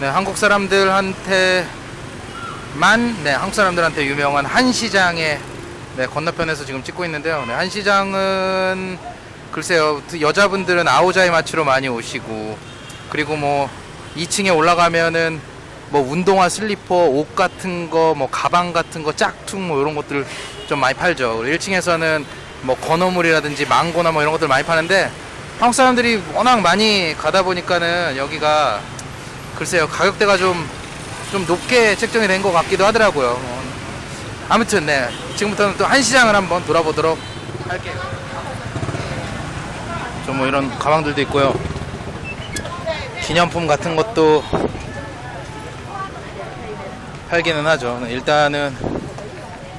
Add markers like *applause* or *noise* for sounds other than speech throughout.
네, 한국 사람들한테만 네, 한국 사람들한테 유명한 한 시장의 네, 건너편에서 지금 찍고 있는데요. 네, 한시장은 글쎄요, 여자분들은 아오자이 마치로 많이 오시고 그리고 뭐 2층에 올라가면은 뭐 운동화, 슬리퍼, 옷 같은 거, 뭐 가방 같은 거, 짝퉁 뭐 이런 것들 좀 많이 팔죠. 그리고 1층에서는 뭐 건어물이라든지 망고나 뭐 이런 것들 많이 파는데 한국 사람들이 워낙 많이 가다 보니까는 여기가 글쎄요 가격대가 좀 좀 높게 책정이 된 것 같기도 하더라고요. 어, 아무튼 네 지금부터는 또 한시장을 한번 돌아보도록 할게요. 좀 뭐 이런 가방들도 있고요. 기념품 같은 것도 팔기는 하죠. 네, 일단은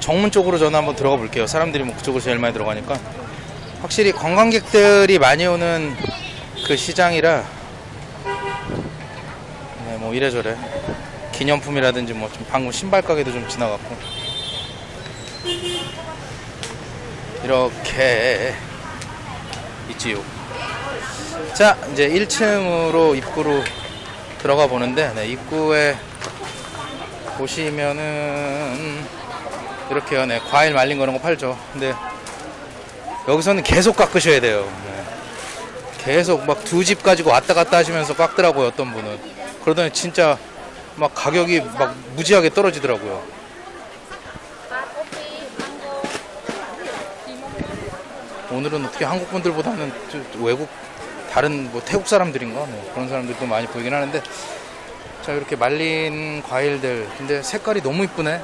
정문 쪽으로 저는 한번 들어가 볼게요. 사람들이 뭐 그쪽으로 제일 많이 들어가니까 확실히 관광객들이 많이 오는 그 시장이라 네, 뭐 이래저래 기념품이라든지 뭐 좀 방금 신발 가게도 좀 지나갔고 이렇게 있지요. 자 이제 1층으로 입구로 들어가 보는데 네, 입구에 보시면은 이렇게요. 네, 과일 말린 거 이런 거 팔죠. 근데 여기서는 계속 깎으셔야 돼요. 네. 계속 막 두 집 가지고 왔다 갔다 하시면서 깎더라고요. 어떤 분은. 그러더니 진짜 막 가격이 막 무지하게 떨어지더라고요. 오늘은 어떻게 한국 분들보다는 저- 외국 다른 뭐 태국 사람들인가? 뭐 그런 사람들도 많이 보이긴 하는데 자 이렇게 말린 과일들. 근데 색깔이 너무 이쁘네.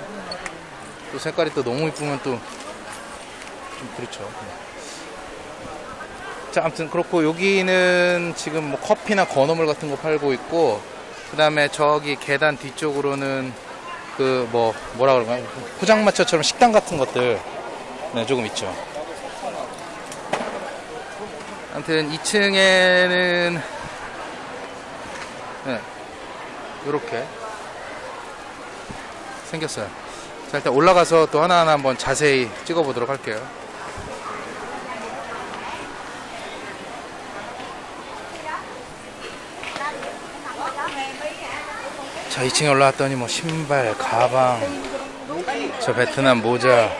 또 색깔이 또 너무 이쁘면 또 좀 그렇죠. 자 아무튼 그렇고 여기는 지금 뭐 커피나 건어물 같은 거 팔고 있고 그 다음에 저기 계단 뒤쪽으로는 그 뭐 뭐라 그런가 포장마차처럼 식당 같은 것들. 네 조금 있죠 아무튼 2층에는 네, 이렇게 생겼어요. 자 일단 올라가서 또 하나하나 한번 자세히 찍어보도록 할게요. 자 2층에 올라왔더니 뭐 신발, 가방, 저 베트남 모자,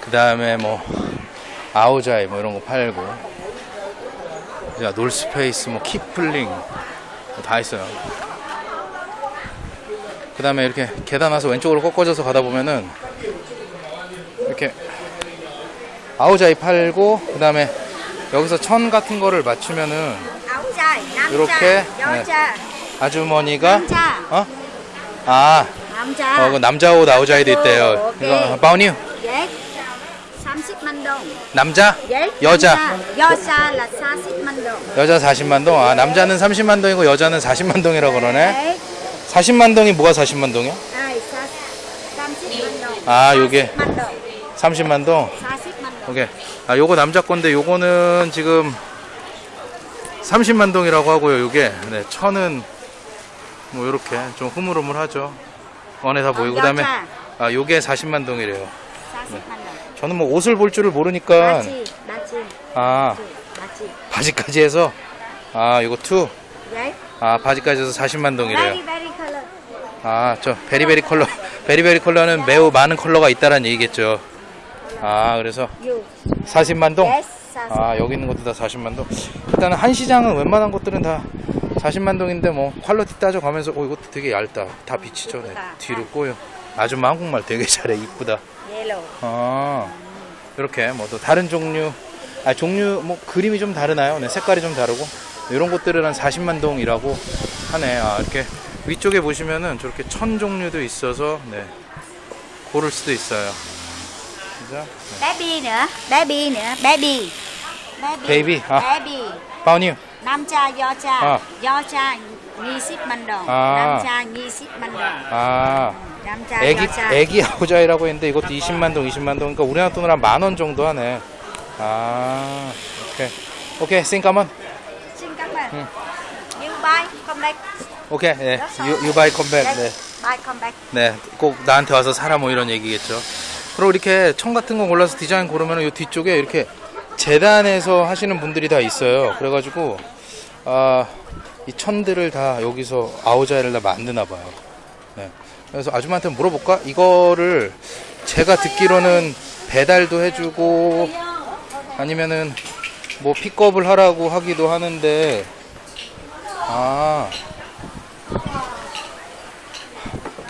그 다음에 뭐 아오자이 뭐 이런 거 팔고 자 놀스페이스 뭐 키플링 뭐 다 있어요. 그 다음에 이렇게 계단 와서 왼쪽으로 꺾어져서 가다 보면은 이렇게 아오자이 팔고 그 다음에 여기서 천 같은 거를 맞추면은 이렇게, 네. 아주머니가 남자. 어? 아. 남자. 어, 그 남자 옷 아오자이도 있대요. 이거 바우니우 예 30만 동 남자 예 여자. 여자 là 40만 동 여자 40만 동 아, 남자는 30만 동이고 여자는 40만 동이라고 그러네 예 40만 동이 뭐가 40만 동이야? ai 30만 동 아, 요게 40만 동 30만 동. 40만 동 오케이. 아, 요거 남자 건데 요거는 지금 30만 동이라고 하고요. 요게 네, 천은 뭐 요렇게 좀 흐물흐물하죠. 다 보이고 그다음에 여자 아, 요게 40만 동이래요. 40만 동 저는 뭐 옷을 볼 줄을 모르니까 맞지 맞지 아, 맞지 바지까지 해서 아, 요거 two. 예 아, 바지까지 해서 40만 동이래요. very very color 아, 저 very very color. very very color는 매우 많은 컬러가 있다라는 얘기겠죠. 아, 그래서 you 40만 동. yes 40아 여기 있는 것도 다 40만 동 일단은 한 시장은 웬만한 것들은 다 40만 동인데 뭐 quality 따져가면서 어 이것도 되게 얇다 다 비치죠 네. 뒤로 꼬여 아줌마 한국말 되게 잘해 이쁘다. Yellow. 아 이렇게 뭐 또 다른 종류 아 종류 뭐 그림이 좀 다르나요? 네 색깔이 좀 다르고. 이런 것들은 한 40만 동이라고 하네. 아 이렇게 위쪽에 보시면은 저렇게 천 종류도 있어서 네 고를 수도 있어요. 그죠 baby nữa baby nữa baby. Baby, à. baby 바우니우 남자 여자 아. 여자 20만 동 아. 남자 20만 동 아 남자 애기 여자 애기 아우자이라고 했는데 이것도 20만 동, 20만 동. 그러니까 우리나라 돈으로 한 만 원 정도 하네. 아, 오케이. 오케이, 싱까만. you buy come back 오케이, 네. You, you buy come back. 네. come back 네, 꼭 나한테 와서 사라 뭐 이런 얘기겠죠. 그리고 이렇게 청 같은 거 골라서 디자인 고르면 요 뒤쪽에 이렇게 재단에서 하시는 분들이 다 있어요. 그래가지고 아, 이 천들을 다 여기서 아우자이를 다 만드나 봐요. 네. 그래서 아줌마한테 물어볼까? 이거를 제가 듣기로는 배달도 해주고 아니면은 뭐 픽업을 하라고 하기도 하는데 아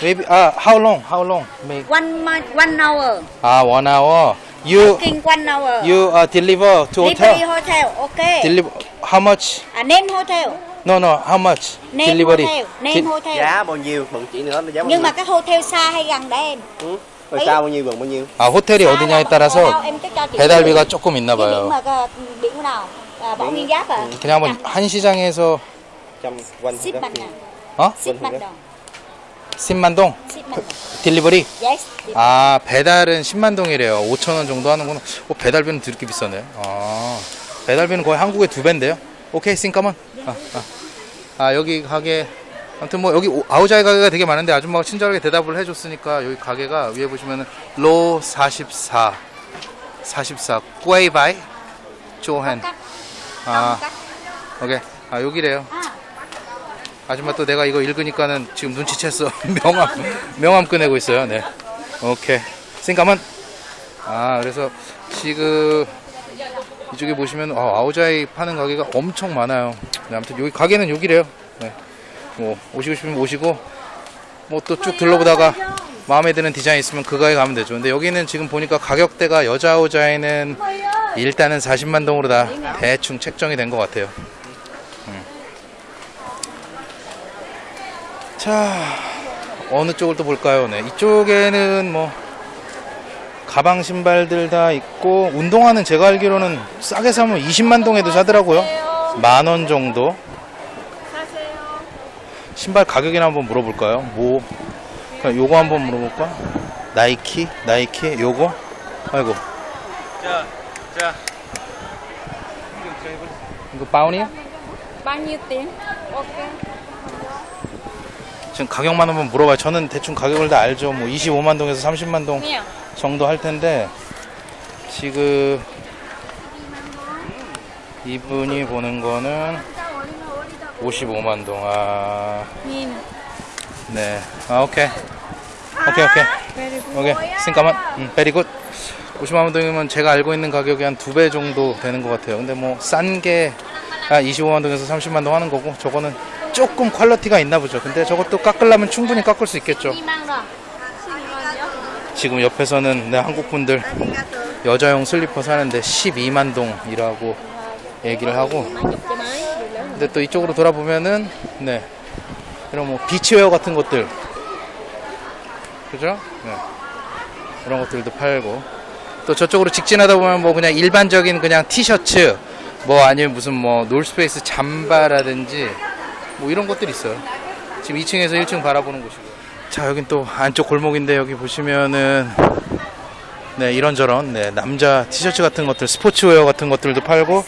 maybe 아 how long how long make one month one hour 아 one hour you cooking one hour you uh, deliver to delivery hotel hotel okay deliver how much à, name hotel no no how much name delivery hotel name Di- hotel giá bao nhiêu mừng chị nữa giá bao nhưng nhiêu mà cái hotel xa hay gần đấy em ừ. rồi Ý. xa bao nhiêu gần bao nhiêu 아 호텔이 어디냐에 따라서 chị 배달비가 조금 있나 봐요 biển nào à, bỏ nguyên giáp à 그냥 한번 한 시장에서 trong quanh ship đó. mạnh à 어 ship mạnh đồng 10만 동 ship mạnh đồng 딜리버리 yes 아 배달은 10만 동이래요 5천 원 정도 하는구나 어, 배달비는 드럽게 비싸네 아 배달비는 거의 한국의 두 배인데요 오케이 싱까만 아, 아. 아 여기 가게 아무튼 뭐 여기 오- 아우자이 가게가 되게 많은데 아줌마가 친절하게 대답을 해줬으니까 여기 가게가 위에 보시면은 로 44 44 꾸에이바이 조헨 아 오케이 아 여기래요 à 아줌마 또 내가 이거 읽으니까는 지금 눈치챘어. *laughs* 명함, 명함 꺼내고 있어요. 네. 오케이. 싱까만. 아, 그래서 지금 이쪽에 보시면 아, 아우자이 파는 가게가 엄청 많아요. 네, 아무튼 여기 가게는 여기래요. 네. 뭐 오시고 싶으면 오시고 뭐 또 쭉 둘러보다가 마음에 드는 디자인 있으면 그 가게 가면 되죠. 근데 여기는 지금 보니까 가격대가 여자 아우자이는 일단은 40만 동으로 다 대충 책정이 된 것 같아요. 자, 어느 쪽을 또 볼까요? 네, 이쪽에는 뭐 가방 신발들 다 있고 운동화는 제가 알기로는 싸게 사면 20만 동에도 사더라고요. 만 원 정도. 신발 가격이나 한번 물어볼까요? 뭐 그냥 요거 한번 물어볼까? 나이키, 나이키, 요거. 아이고. 자, 자. 이거 바운이요? 지금 가격만 한번 물어봐요. 저는 대충 가격을 다 알죠. 뭐 25만 동에서 30만 동 정도 할 텐데 지금 이분이 보는 거는 55만 동. 아, nhìn 네. 아, 오케이. 오케이, 오케이. 오케이. 잠깐만. 음, very good. 50만 동이면 제가 알고 있는 가격이 한 두 배 정도 되는 것 같아요. 근데 뭐 싼게 아, 25만 동에서 30만 동 하는 거고 저거는 조금 quality가 있나 보죠. 근데 저것도 깎으려면 충분히 깎을 수 있겠죠. 지금 옆에서는 네, 한국 분들 여자용 슬리퍼 사는데 12만 동이라고 얘기를 하고 근데 또 이쪽으로 돌아보면은 네 이런 뭐 비치웨어 같은 것들 그죠? 네. 이런 것들도 팔고 또 저쪽으로 직진하다 보면 뭐 그냥 일반적인 그냥 티셔츠 뭐 아니면 무슨 뭐 놀스페이스 잠바라든지 뭐 이런 것들이 있어요. 지금 2층에서 1층 바라보는 곳이고. 자, 여긴 또 안쪽 골목인데 여기 보시면은 네, 이런저런 네, 남자 티셔츠 같은 것들, 스포츠웨어 같은 것들도 팔고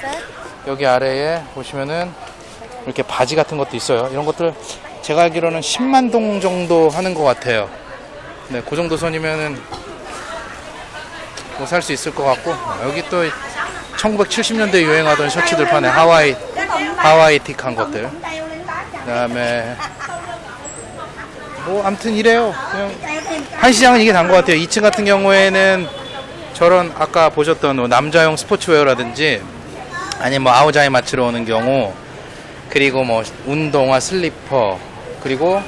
여기 아래에 보시면은 이렇게 바지 같은 것도 있어요. 이런 것들 제가 알기로는 10만 동 정도 하는 것 같아요. 네, 그 정도 선이면은 뭐 살 수 있을 것 같고 여기 또 1970년대 유행하던 셔츠들 파네 하와이 하와이틱한 것들. 그 다음에 뭐 아무튼 이래요. 그냥 한 시장은 이게 단 것 같아요. 2층 같은 경우에는 저런 아까 보셨던 뭐 남자용 스포츠웨어라든지 아니면 뭐 아우자이 마치러 오는 경우 그리고 뭐 운동화 슬리퍼 그리고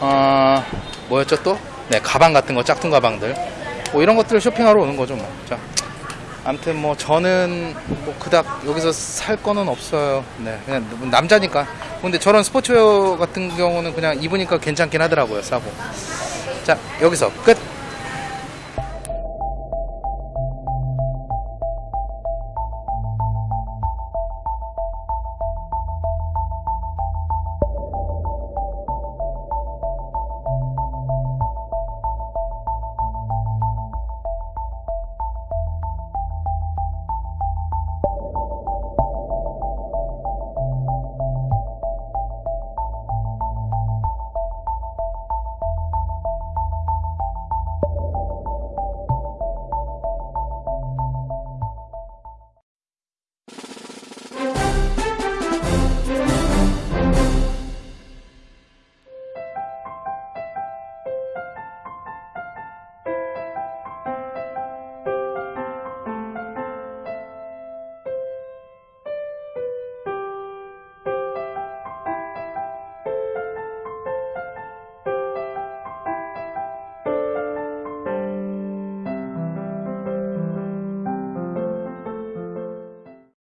어 뭐였죠 또? 네 가방 같은 거 짝퉁 가방들 뭐 이런 것들을 쇼핑하러 오는 거죠 뭐. 자 아무튼 뭐 저는 뭐 그닥 여기서 살 거는 없어요. 네, 그냥 남자니까. 근데 저런 스포츠웨어 같은 경우는 그냥 입으니까 괜찮긴 하더라고요. 사고. 자 여기서 끝.